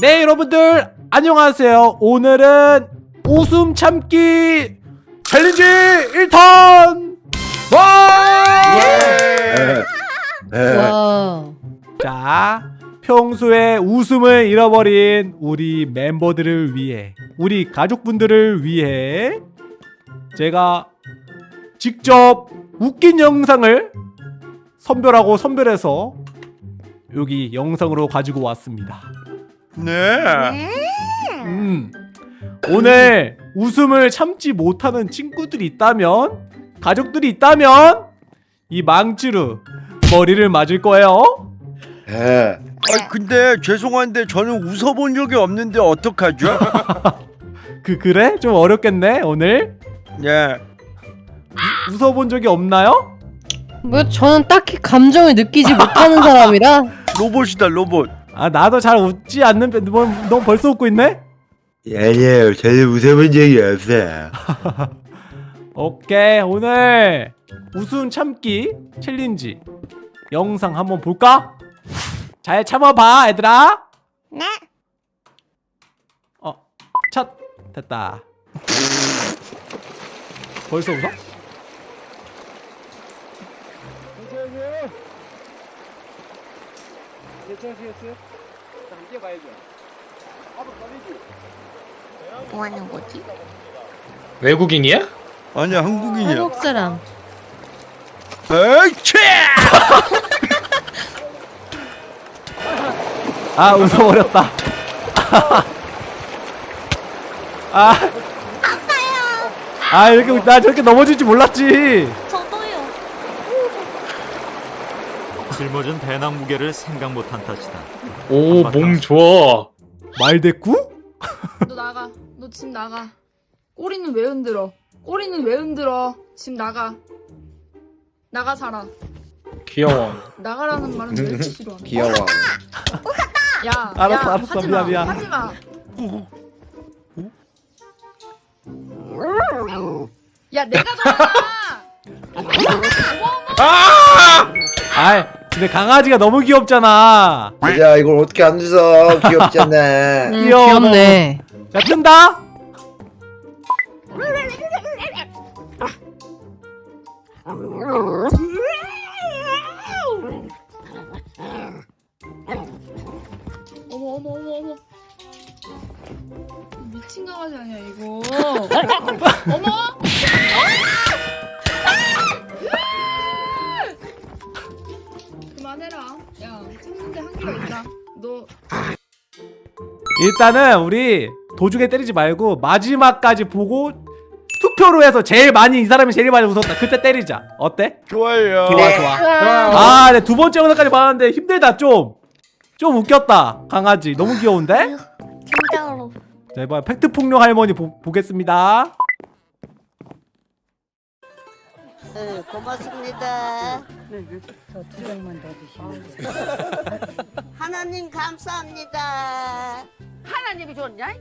네 여러분들 안녕하세요 오늘은 웃음 참기 챌린지 1턴 와! 네. 와. 자 평소에 웃음을 잃어버린 우리 멤버들을 위해 우리 가족분들을 위해 제가 직접 웃긴 영상을 선별하고 선별해서 여기 영상으로 가지고 왔습니다 네. 음, 오늘 웃음을 참지 못하는 친구들이 있다면 가족들이 있다면 이 망치로 머리를 맞을 거예요 네. 아 근데 죄송한데 저는 웃어본 적이 없는데 어떡하죠? 그 그래? 좀 어렵겠네 오늘 네. 웃어본 적이 없나요? 뭐 저는 딱히 감정을 느끼지 못하는 사람이라 로봇이다 로봇. 아 나도 잘 웃지 않는 편- 너, 너 벌써 웃고 있네? 아니에요. 저는 웃어본 적이 없어요. 오케이 오늘 웃음 참기 챌린지 영상 한번 볼까? 잘 참아봐 얘들아 네. 어, 첫 됐다. 벌써 웃어? 뭐 하는 거지? 외국인이야? 아니야 한국인이야. 한국 사람. 에이치! 아 웃어버렸다. 아, 아파요. 아 이렇게 웃- 나 저렇게 넘어질 줄 몰랐지. 저도요. 짊어진 배낭 무게를 생각 못한 탓이다. 오, 몸 좋아. 말대꾸? 너 나가. 너집 나가. 꼬리는 왜 흔들어? 꼬리는 왜 흔들어? 집 나가. 나가 살아. 귀여워. 나가라는 말은 싫어하는 거야? 귀여워. 야, 알았어, 야, 알았어. 하지 미안, 마, 미안. 하지 마. 야, 내가 가. 아이 근데 강아지가 너무 귀엽잖아. 야 이걸 어떻게 안 웃어? 귀엽잖아. 음, 귀여워. 귀엽네. 자 뜬다. 어머, 어머, 어머, 어머. 미친 강아지 아니야 이거. 어머. 일단은 우리 도중에 때리지 말고 마지막까지 보고 투표로 해서 제일 많이 이 사람이 제일 많이 웃었다. 그때 때리자. 어때? 좋아요. 좋아 좋아. 아, 네, 두 번째 영상까지 봤는데 힘들다 좀. 좀 웃겼다. 강아지 너무 귀여운데? 진짜로. 자 이번 팩트 폭력 할머니 보, 보겠습니다. 네, 고맙습니다. 저두 장만 더 드시면 하나님 감사합니다. 하나님이 좋냐?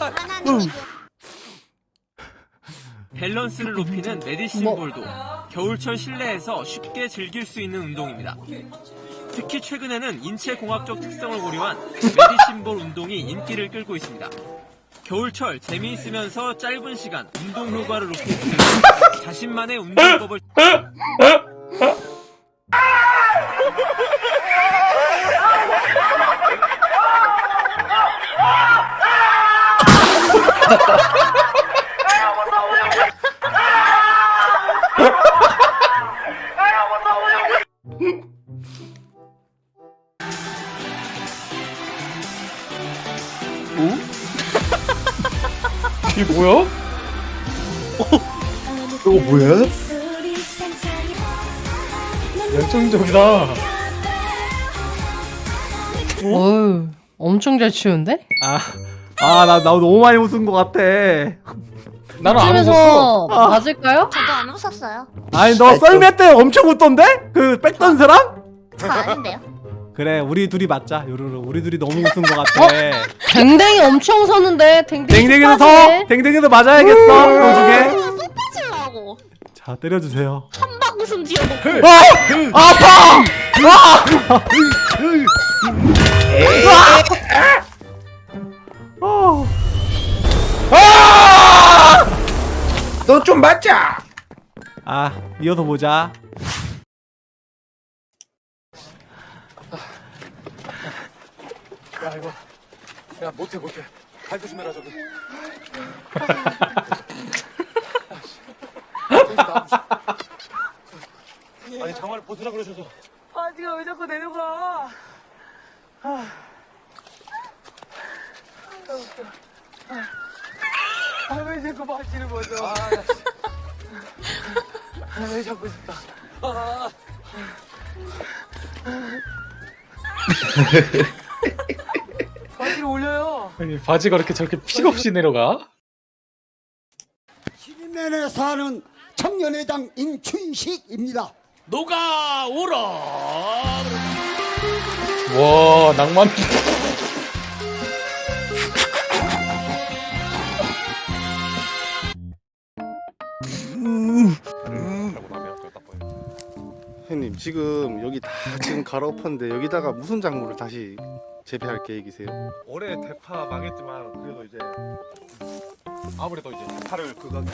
하나님이 밸런스를 높이는 메디신 볼도 겨울철 실내에서 쉽게 즐길 수 있는 운동입니다. 특히 최근에는 인체 공학적 특성을 고려한 메디신 볼 운동이 인기를 끌고 있습니다. 겨울철 재미있으면서 짧은 시간 운동 효과를 높이기 위해 자신만의 운동법을 이게 뭐야? 이거 뭐야? 열정적이다. 어우, 엄청 잘 추는데? 아, 아, 나, 나 너무 많이 웃은 것 같아. 나는 안 웃었어. 이쯤에서 맞을까요? 저도 안 웃었어요. 아니, 너 썰매 때 엄청 웃던데? 그, 백던스랑? 저 아닌데요? 그래, 우리 둘이 맞자, 요루루. 우리 둘이 너무 웃은 것 같아. 댕댕이 엄청 서는데 댕댕이 댕댕이도 서! 댕댕이도 맞아야겠어, 도중에. 쏙 빠지려고. 자, 때려주세요. 한박 웃음 지어놓고. 어! 아파! 어. 너 좀 맞자. 아 이어서 보자. 야 이거. 야 못해 못해. 발 조심해라 저기 바지를 올려요. 아니 바지가 이렇게 저렇게 픽 없이 내려가? 시민면에 사는 청년회장 임춘식입니다. 와 낭만 형님 지금 여기 다 지금 갈아엎었는데 여기다가 무슨 작물을 다시 재배할 계획이세요? 올해 대파 망했지만 그래도 이제 아무래도 이제 대파를 그거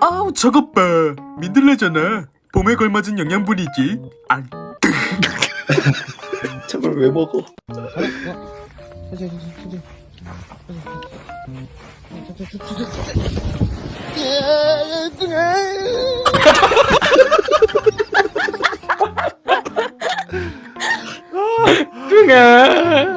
아우 저것 봐. 민들레잖아. 봄에 걸맞은 영양분이지. 아 저걸 왜 먹어 응아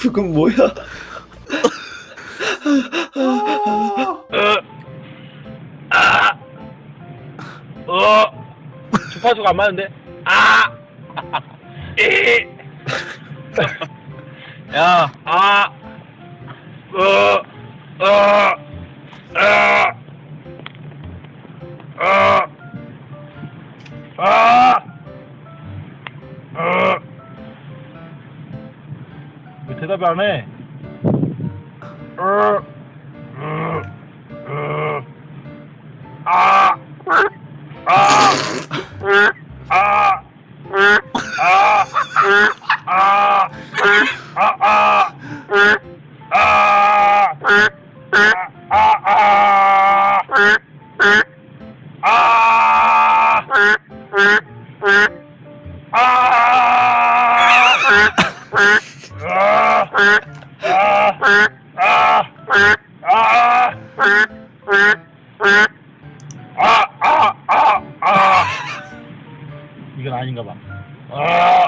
그건 뭐야? 어. 주파수가 안 맞는데? 아. 이. 야, 아, 어, 어, 아, 아, 아. 왜 대답을 안 해? 어, 아, 아, 아, 아, 아, 아, 아. 이건 아닌가 봐. 아.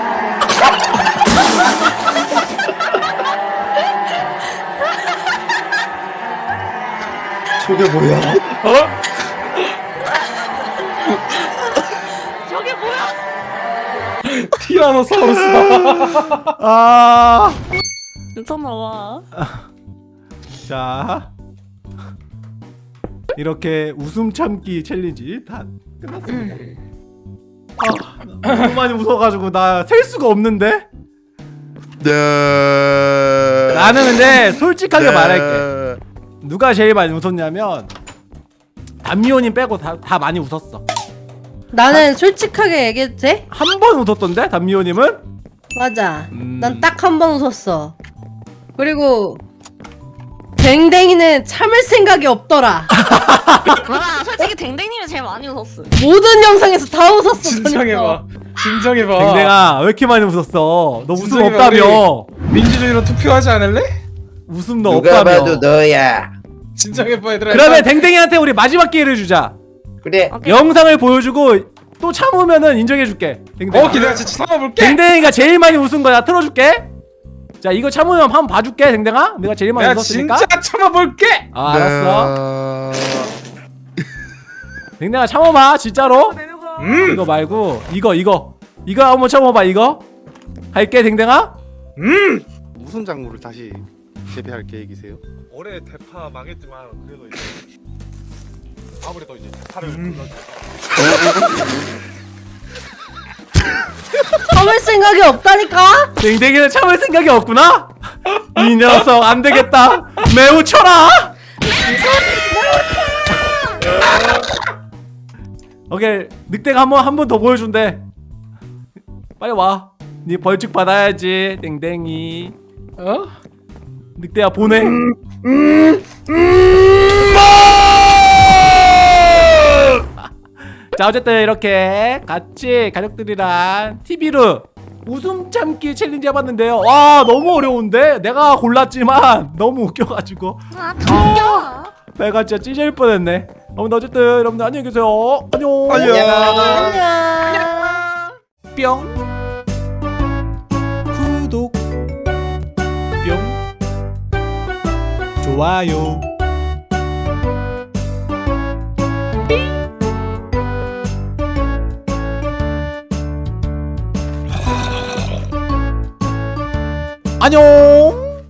저게 뭐야? 어? 티라노사우루스다. 아. 눈썹 나와. 자. 이렇게 웃음 참기 챌린지 다 끝났습니다. 아 너무 많이 웃어가지고 나 셀 수가 없는데? 네. 나는 근데 솔직하게 말할게 누가 제일 많이 웃었냐면 담미호님 빼고 다, 다 많이 웃었어 나는 솔직하게 얘기해도 돼? 한 번 웃었던데 담미호님은? 맞아. 음. 난딱 한 번 웃었어. 그리고 댕댕이는 참을 생각이 없더라. 와 솔직히 댕댕님이 제일 많이 웃었어. 모든 영상에서 다 웃었어. 진정해봐. 진정해봐. 댕댕아 왜 이렇게 많이 웃었어 너 웃음 없다며 민주주의로 투표하지 않을래? 웃음 너 없다며 너야. 진정해봐 얘들아. 그러면 댕댕이한테 우리 마지막 기회를 주자 그래. 영상을 보여주고 또 참으면은 인정해줄게 댕댕아 어 기다려 진짜 참아볼게. 댕댕이가 제일 많이 웃은 거야 틀어줄게 자 이거 참으면 한번 봐줄게 댕댕아 내가 제일 많이 내가 웃었으니까 진짜 참아볼게. 아 알았어 네. 댕댕아 참아봐 진짜로 음. 이거 말고 이거 이거 이거 한번 참아봐 이거 할게 댕댕아 음. 무슨 작물을 다시 재배할 계획이세요? 올해 대파 망했지만 그래도 이제 아무래도 이제 대파를 음. 참을 생각이 없다니까? 댕댕이는 참을 생각이 없구나 이 녀석 안 되겠다 매우 쳐라 오케이 늑대가 한번 한 번 더 보여준대 빨리 와네 벌칙 받아야지 댕댕이 어? 늑대야 보내. 자 어쨌든 이렇게 같이 가족들이랑 TV로 웃음 참기 챌린지 해봤는데요. 와 너무 어려운데? 내가 골랐지만 너무 웃겨가지고. 아 덤겨. 배가 진짜 찢을 뻔했네. 여러분들 어쨌든 여러분들 안녕히 계세요. 안녕. 안녕. 뿅 구독 좋아요. 안녕